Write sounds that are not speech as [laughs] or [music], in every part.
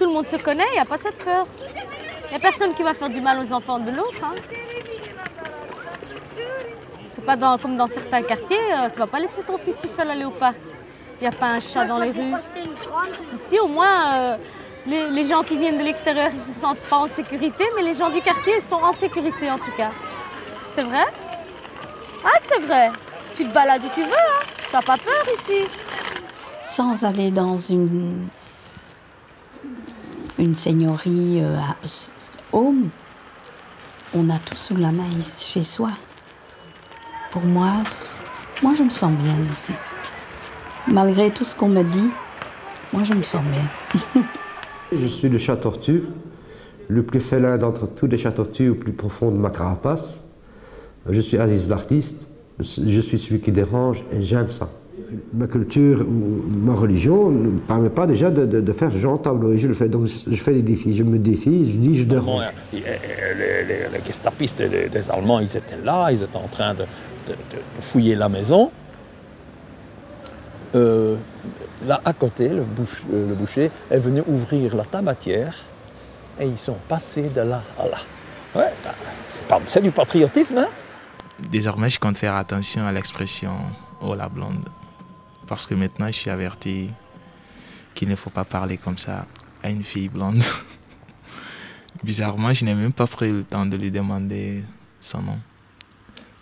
Tout le monde se connaît, il n'y a pas cette peur. Il n'y a personne qui va faire du mal aux enfants de l'autre. Hein. C'est pas dans- comme dans certains quartiers, euh, tu vas pas laisser ton fils tout seul aller au parc. Il n'y a pas un chat dans les rues. Ici, au moins, euh, les, les gens qui viennent de l'extérieur, ils se sentent pas en sécurité, mais les gens du quartier ils sont en sécurité en tout cas. C'est vrai? Ah, que c'est vrai Tu te balades où tu veux, hein T'as pas peur ici Sans aller dans une, une seigneurie euh, à home, on a tout sous la main chez soi. Pour moi, moi je me sens bien ici. Malgré tout ce qu'on me dit, moi je me sens bien. [laughs] Je suis le chat tortue, le plus félin d'entre tous les chats tortues au plus profond de ma carapace. Je suis Aziz l'artiste, je suis celui qui dérange et j'aime ça. Ma culture ou ma religion ne me permet pas déjà de, de- de faire ce genre de tableau et je le fais. Donc je fais des défis, je me défie, je dis je Bon, dérange. les, les- les gestapistes des, des Allemands, ils étaient là, ils étaient en train de, de- de fouiller la maison. Euh, là, à côté, le, euh, le boucher est venu ouvrir la tabatière et ils sont passés de là à là. Ouais, bah, c'est du patriotisme, hein Désormais, je compte faire attention à l'expression oh la blonde. Parce que maintenant, je suis averti qu'il ne faut pas parler comme ça à une fille blonde. [laughs] Bizarrement, je n'ai même pas pris le temps de lui demander son nom.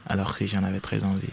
Alors que j'en avais très envie.